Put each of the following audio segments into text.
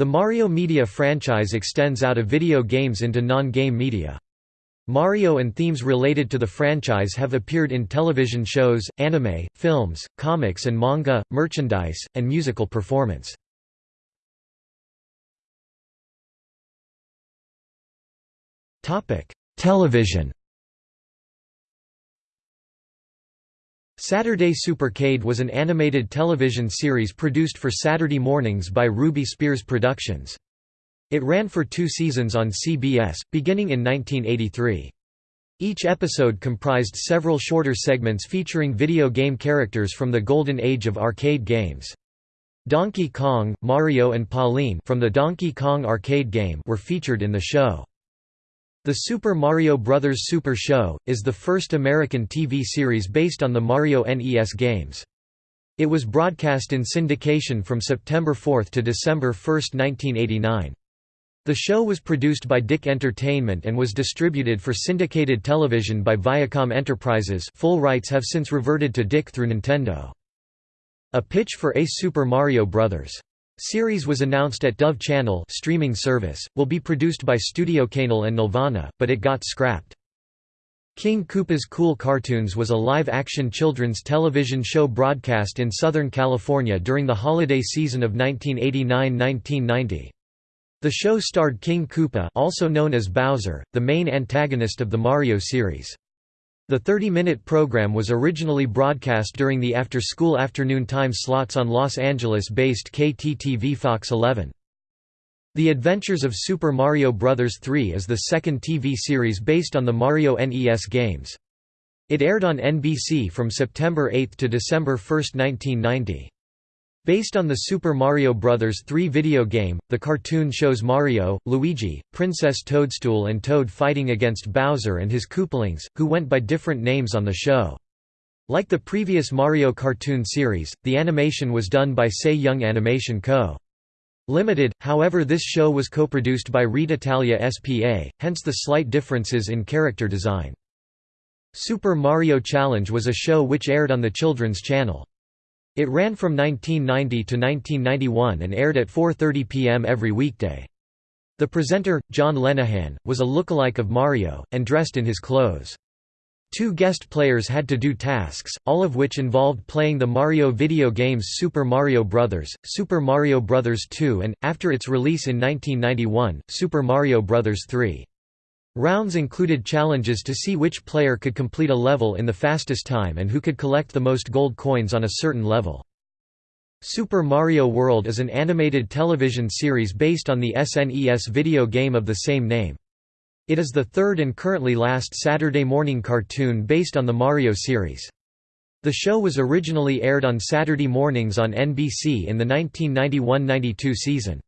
The Mario media franchise extends out of video games into non-game media. Mario and themes related to the franchise have appeared in television shows, anime, films, comics and manga, merchandise, and musical performance. Television Saturday Supercade was an animated television series produced for Saturday mornings by Ruby Spears Productions. It ran for two seasons on CBS, beginning in 1983. Each episode comprised several shorter segments featuring video game characters from the golden age of arcade games. Donkey Kong, Mario and Pauline from the Donkey Kong arcade game were featured in the show. The Super Mario Bros. Super Show, is the first American TV series based on the Mario NES games. It was broadcast in syndication from September 4 to December 1, 1989. The show was produced by DiC Entertainment and was distributed for syndicated television by Viacom Enterprises full rights have since reverted to DiC through Nintendo. A pitch for a Super Mario Bros. Series was announced at Dove Channel streaming service, will be produced by Studio Canal and Nelvana, but it got scrapped. King Koopa's Cool Cartoons was a live-action children's television show broadcast in Southern California during the holiday season of 1989–1990. The show starred King Koopa also known as Bowser, the main antagonist of the Mario series. The 30-minute program was originally broadcast during the after-school afternoon time slots on Los Angeles-based KTTV Fox 11. The Adventures of Super Mario Bros. 3 is the second TV series based on the Mario NES games. It aired on NBC from September 8 to December 1, 1990. Based on the Super Mario Bros. 3 video game, the cartoon shows Mario, Luigi, Princess Toadstool and Toad fighting against Bowser and his Koopalings, who went by different names on the show. Like the previous Mario cartoon series, the animation was done by Sei Young Animation Co. Limited, however this show was co-produced by Reteitalia SPA, hence the slight differences in character design. Super Mario Challenge was a show which aired on the Children's Channel. It ran from 1990 to 1991 and aired at 4.30 p.m. every weekday. The presenter, John Lenihan, was a lookalike of Mario, and dressed in his clothes. Two guest players had to do tasks, all of which involved playing the Mario video games Super Mario Bros., Super Mario Bros. 2 and, after its release in 1991, Super Mario Bros. 3. Rounds included challenges to see which player could complete a level in the fastest time and who could collect the most gold coins on a certain level. Super Mario World is an animated television series based on the SNES video game of the same name. It is the third and currently last Saturday morning cartoon based on the Mario series. The show was originally aired on Saturday mornings on NBC in the 1991–92 season.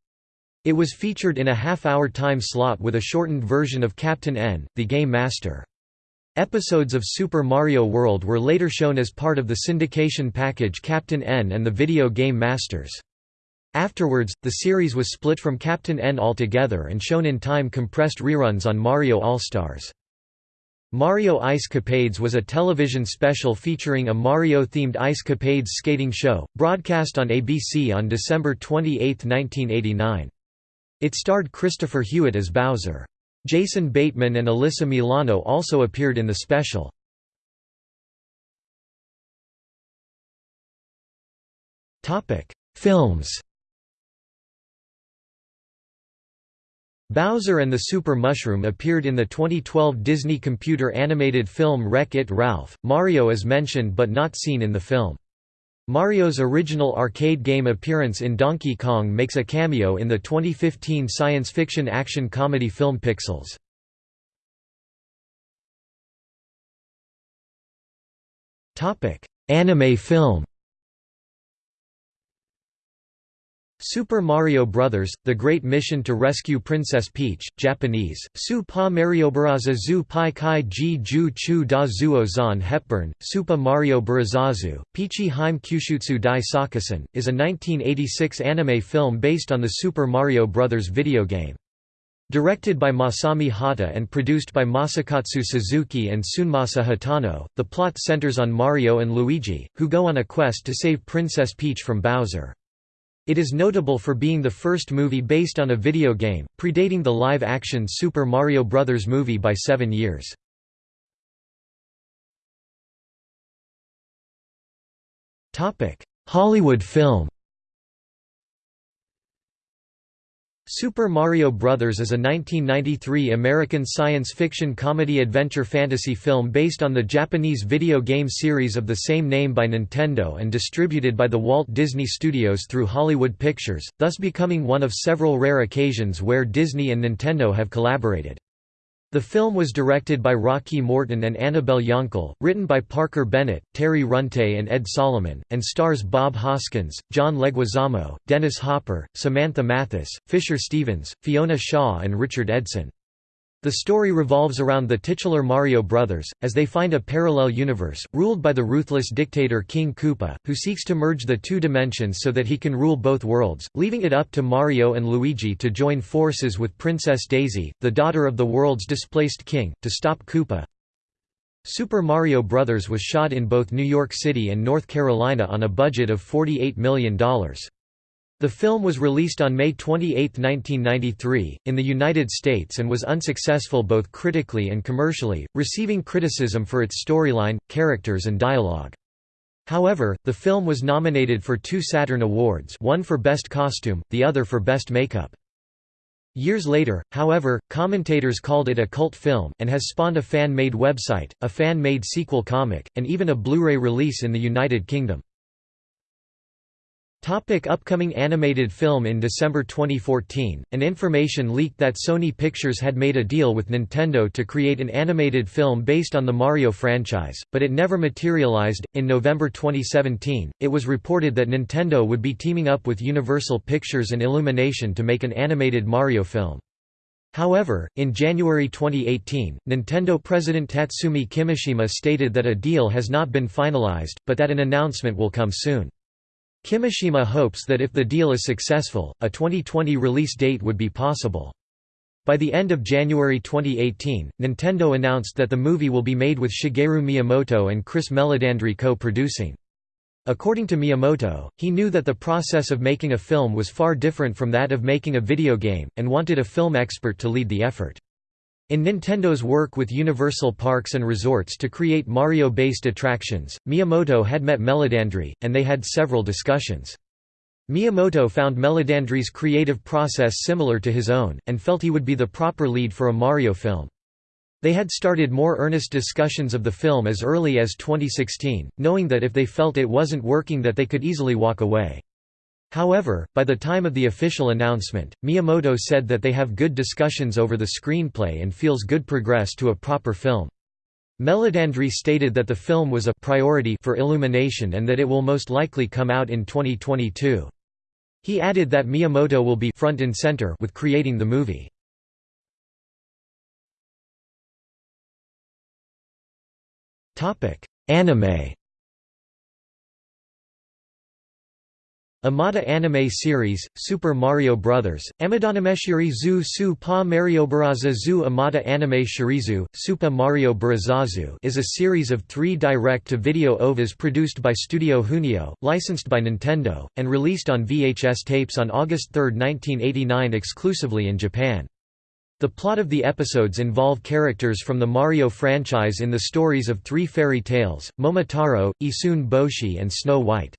It was featured in a half-hour time slot with a shortened version of Captain N, the Game Master. Episodes of Super Mario World were later shown as part of the syndication package Captain N and the Video Game Masters. Afterwards, the series was split from Captain N altogether and shown in time-compressed reruns on Mario All-Stars. Mario Ice Capades was a television special featuring a Mario-themed Ice Capades skating show, broadcast on ABC on December 28, 1989. It starred Christopher Hewitt as Bowser. Jason Bateman and Alyssa Milano also appeared in the special. Films Bowser and the Super Mushroom appeared in the 2012 Disney computer animated film Wreck-It Ralph. Mario is mentioned but not seen in the film. Mario's original arcade game appearance in Donkey Kong makes a cameo in the 2015 science fiction action comedy film Pixels. Anime film Super Mario Bros., The Great Mission to Rescue Princess Peach, Japanese, Su Pa Mariobaraza zu Pai Kai Ji Ju Chu Da Zuo Zan Hepburn, Supa Mario Barazazu, Peachy Heim Kyushutsu Dai Sakusen, is a 1986 anime film based on the Super Mario Bros. video game. Directed by Masami Hata and produced by Masakatsu Suzuki and Tsunemasa Hatano, the plot centers on Mario and Luigi, who go on a quest to save Princess Peach from Bowser. It is notable for being the first movie based on a video game, predating the live-action Super Mario Bros. movie by seven years. Hollywood film Super Mario Bros. is a 1993 American science fiction comedy adventure fantasy film based on the Japanese video game series of the same name by Nintendo and distributed by the Walt Disney Studios through Hollywood Pictures, thus becoming one of several rare occasions where Disney and Nintendo have collaborated. The film was directed by Rocky Morton and Annabelle Jankel, written by Parker Bennett, Terry Runte and Ed Solomon, and stars Bob Hoskins, John Leguizamo, Dennis Hopper, Samantha Mathis, Fisher Stevens, Fiona Shaw and Richard Edson. The story revolves around the titular Mario brothers, as they find a parallel universe, ruled by the ruthless dictator King Koopa, who seeks to merge the two dimensions so that he can rule both worlds, leaving it up to Mario and Luigi to join forces with Princess Daisy, the daughter of the world's displaced king, to stop Koopa. Super Mario Bros. was shot in both New York City and North Carolina on a budget of $48 million. The film was released on May 28, 1993, in the United States and was unsuccessful both critically and commercially, receiving criticism for its storyline, characters and dialogue. However, the film was nominated for two Saturn Awards one for Best Costume, the other for Best Makeup. Years later, however, commentators called it a cult film, and has spawned a fan-made website, a fan-made sequel comic, and even a Blu-ray release in the United Kingdom. Topic upcoming animated film In December 2014, an information leaked that Sony Pictures had made a deal with Nintendo to create an animated film based on the Mario franchise, but it never materialized. In November 2017, it was reported that Nintendo would be teaming up with Universal Pictures and Illumination to make an animated Mario film. However, in January 2018, Nintendo president Tatsumi Kimishima stated that a deal has not been finalized, but that an announcement will come soon. Kimishima hopes that if the deal is successful, a 2020 release date would be possible. By the end of January 2018, Nintendo announced that the movie will be made with Shigeru Miyamoto and Chris Meledandri co-producing. According to Miyamoto, he knew that the process of making a film was far different from that of making a video game, and wanted a film expert to lead the effort. In Nintendo's work with Universal Parks and Resorts to create Mario-based attractions, Miyamoto had met Meledandri, and they had several discussions. Miyamoto found Meledandri's creative process similar to his own, and felt he would be the proper lead for a Mario film. They had started more earnest discussions of the film as early as 2016, knowing that if they felt it wasn't working that they could easily walk away. However, by the time of the official announcement, Miyamoto said that they have good discussions over the screenplay and feels good progress to a proper film. Meledandri stated that the film was a priority for Illumination and that it will most likely come out in 2022. He added that Miyamoto will be front and center with creating the movie. Anime Amada anime series, Super Mario Bros., Amadanameshiri zu su pa Mario Baraza zu Amada anime shirizu, Supa Mario Barazazu is a series of three direct-to-video OVAs produced by Studio Junio, licensed by Nintendo, and released on VHS tapes on August 3, 1989 exclusively in Japan. The plot of the episodes involve characters from the Mario franchise in the stories of three fairy tales, Momotaro, Issun Boshi and Snow White.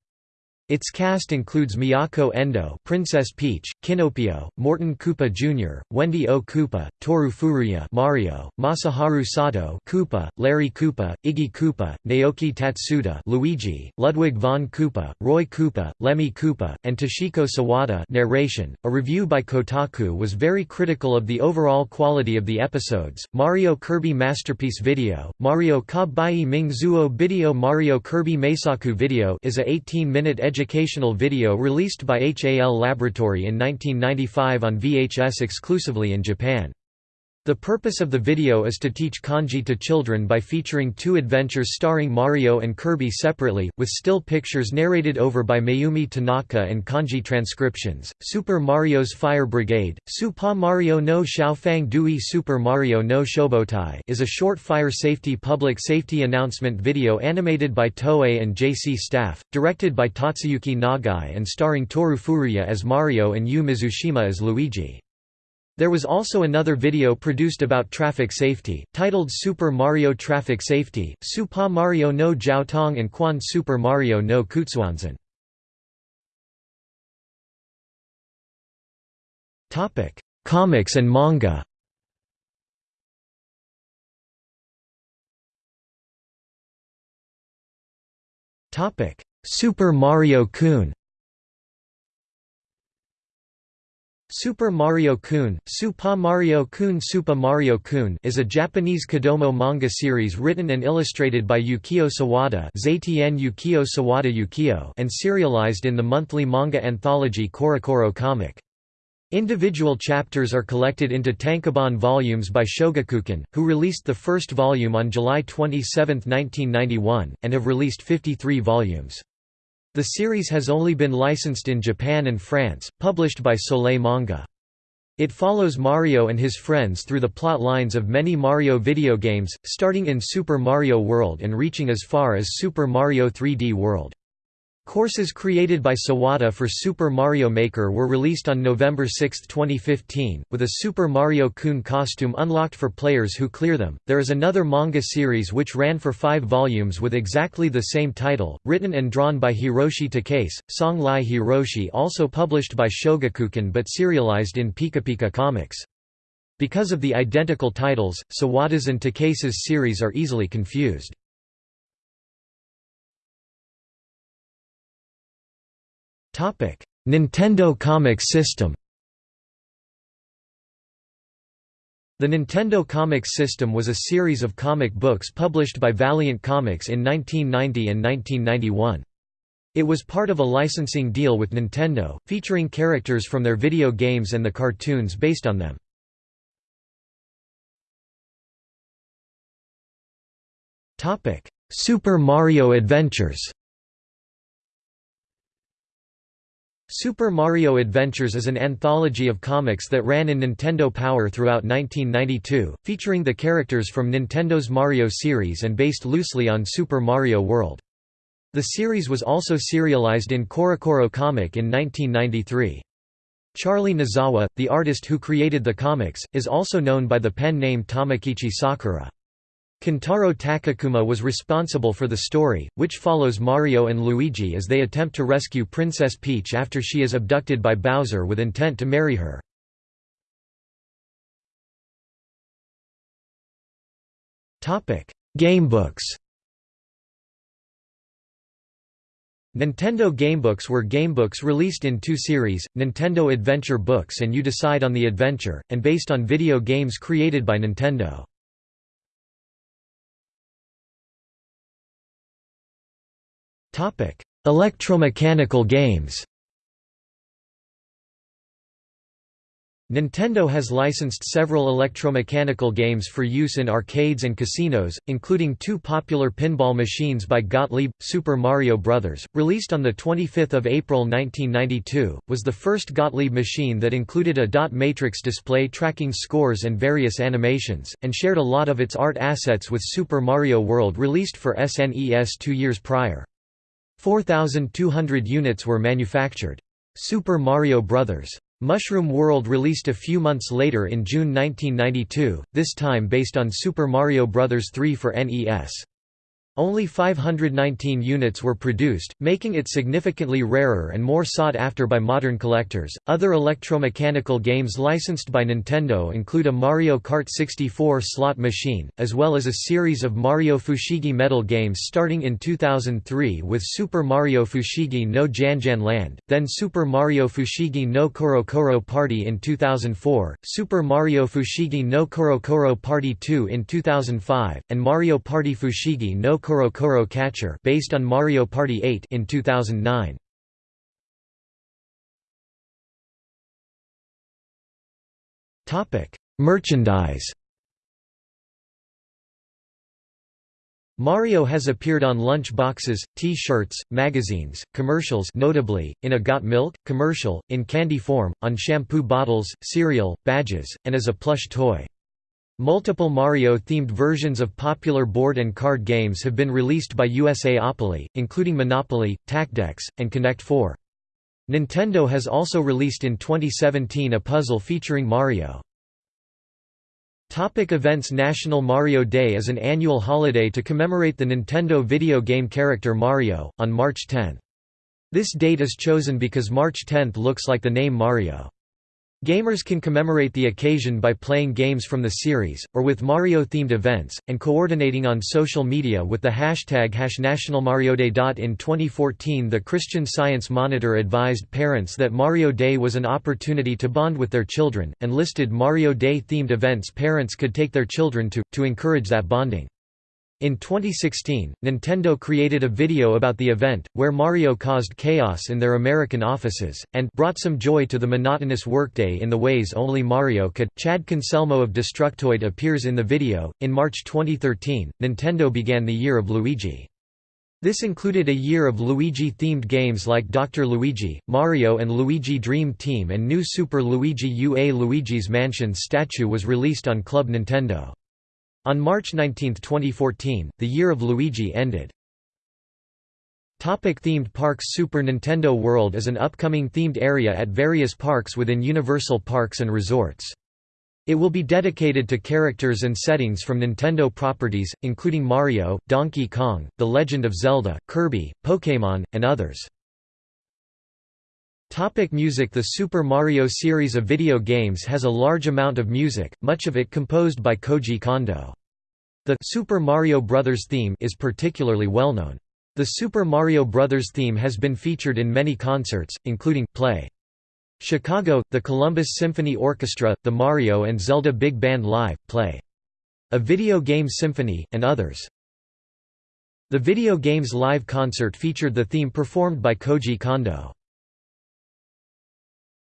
Its cast includes Miyako Endo Princess Peach, Kinopio, Morton Koopa Jr., Wendy O. Koopa, Toru Furuya Mario, Masaharu Sato Koopa, Larry Koopa, Iggy Koopa, Naoki Tatsuda Luigi, Ludwig von Koopa, Roy Koopa, Lemmy Koopa, and Toshiko Sawada narration. A review by Kotaku was very critical of the overall quality of the episodes. Mario Kirby Masterpiece Video, Mario Kabai Ming Zuo Video Mario Kirby Meisaku Video is a 18-minute educational video released by HAL Laboratory in 1995 on VHS exclusively in Japan. The purpose of the video is to teach kanji to children by featuring two adventures starring Mario and Kirby separately, with still pictures narrated over by Mayumi Tanaka and kanji transcriptions. Super Mario's Fire Brigade, Super Mario no Xiaofang Dui Super Mario no Shobotai is a short fire safety public safety announcement video animated by Toei and JC staff, directed by Tatsuyuki Nagai and starring Toru Furuya as Mario and Yu Mizushima as Luigi. There was also another video produced about traffic safety, titled Super Mario Traffic Safety, Super Mario no Jiaotong and Quan Super Mario no Kutsuanzan. Comics and manga Super Mario Kun Super Mario Kun, Super Mario Kun Super Mario Kun is a Japanese Kodomo manga series written and illustrated by Yukio Sawada Yukio Sawada Yukio and serialized in the monthly manga anthology CoroCoro Comic. Individual chapters are collected into tankobon volumes by Shogakukan, who released the first volume on July 27, 1991, and have released 53 volumes. The series has only been licensed in Japan and France, published by Soleil Manga. It follows Mario and his friends through the plot lines of many Mario video games, starting in Super Mario World and reaching as far as Super Mario 3D World. Courses created by Sawada for Super Mario Maker were released on November 6, 2015, with a Super Mario Kun costume unlocked for players who clear them. There is another manga series which ran for five volumes with exactly the same title, written and drawn by Hiroshi Takase, Song Lai Hiroshi, also published by Shogakukan but serialized in Pika Pika Comics. Because of the identical titles, Sawada's and Takase's series are easily confused. Nintendo Comics System The Nintendo Comics System was a series of comic books published by Valiant Comics in 1990 and 1991. It was part of a licensing deal with Nintendo, featuring characters from their video games and the cartoons based on them. Super Mario Adventures Super Mario Adventures is an anthology of comics that ran in Nintendo Power throughout 1992, featuring the characters from Nintendo's Mario series and based loosely on Super Mario World. The series was also serialized in CoroCoro Comic in 1993. Charlie Nozawa, the artist who created the comics, is also known by the pen name Tamakichi Sakura. Kentaro Takekuma was responsible for the story, which follows Mario and Luigi as they attempt to rescue Princess Peach after she is abducted by Bowser with intent to marry her. Gamebooks Nintendo Gamebooks were gamebooks released in two series, Nintendo Adventure Books and You Decide on the Adventure, and based on video games created by Nintendo. Electromechanical games Nintendo has licensed several electromechanical games for use in arcades and casinos, including two popular pinball machines by Gottlieb. Super Mario Bros., released on 25 April 1992, was the first Gottlieb machine that included a dot matrix display tracking scores and various animations, and shared a lot of its art assets with Super Mario World released for SNES two years prior. 4,200 units were manufactured. Super Mario Bros. Mushroom World released a few months later in June 1992, this time based on Super Mario Bros. 3 for NES. Only 519 units were produced, making it significantly rarer and more sought after by modern collectors. Other electromechanical games licensed by Nintendo include a Mario Kart 64 slot machine, as well as a series of Mario Fushigi Metal games starting in 2003 with Super Mario Fushigi no Janjan Land, then Super Mario Fushigi no Koro Koro Party in 2004, Super Mario Fushigi no Koro Koro Party 2 in 2005, and Mario Party Fushigi no Koro Koro Catcher based on Mario Party 8 in 2009. Topic: Merchandise Mario has appeared on lunch boxes, T-shirts, magazines, commercials notably, in a Got Milk? commercial, in candy form, on shampoo bottles, cereal, badges, and as a plush toy. Multiple Mario-themed versions of popular board and card games have been released by USAopoly, including Monopoly, Tacdex, and Connect 4. Nintendo has also released in 2017 a puzzle featuring Mario. Topic events National Mario Day is an annual holiday to commemorate the Nintendo video game character Mario, on March 10. This date is chosen because March 10 looks like the name Mario. Gamers can commemorate the occasion by playing games from the series, or with Mario-themed events, and coordinating on social media with the hashtag #NationalMarioDay. In 2014 the Christian Science Monitor advised parents that Mario Day was an opportunity to bond with their children, and listed Mario Day-themed events parents could take their children to, to encourage that bonding. In 2016, Nintendo created a video about the event, where Mario caused chaos in their American offices, and brought some joy to the monotonous workday in the ways only Mario could. Chad Concelmo of Destructoid appears in the video. In March 2013, Nintendo began the Year of Luigi. This included a year of Luigi-themed games like Dr. Luigi, Mario and Luigi Dream Team and new Super Luigi UA Luigi's Mansion statue was released on Club Nintendo. On March 19, 2014, the year of Luigi ended. Topic themed parks Super Nintendo World is an upcoming themed area at various parks within Universal Parks and Resorts. It will be dedicated to characters and settings from Nintendo properties, including Mario, Donkey Kong, The Legend of Zelda, Kirby, Pokémon, and others. Topic music The Super Mario series of video games has a large amount of music, much of it composed by Koji Kondo. The Super Mario Bros. theme is particularly well known. The Super Mario Bros. theme has been featured in many concerts, including, Play. Chicago, the Columbus Symphony Orchestra, the Mario and Zelda Big Band Live, Play. A Video Game Symphony, and others. The Video Games Live concert featured the theme performed by Koji Kondo.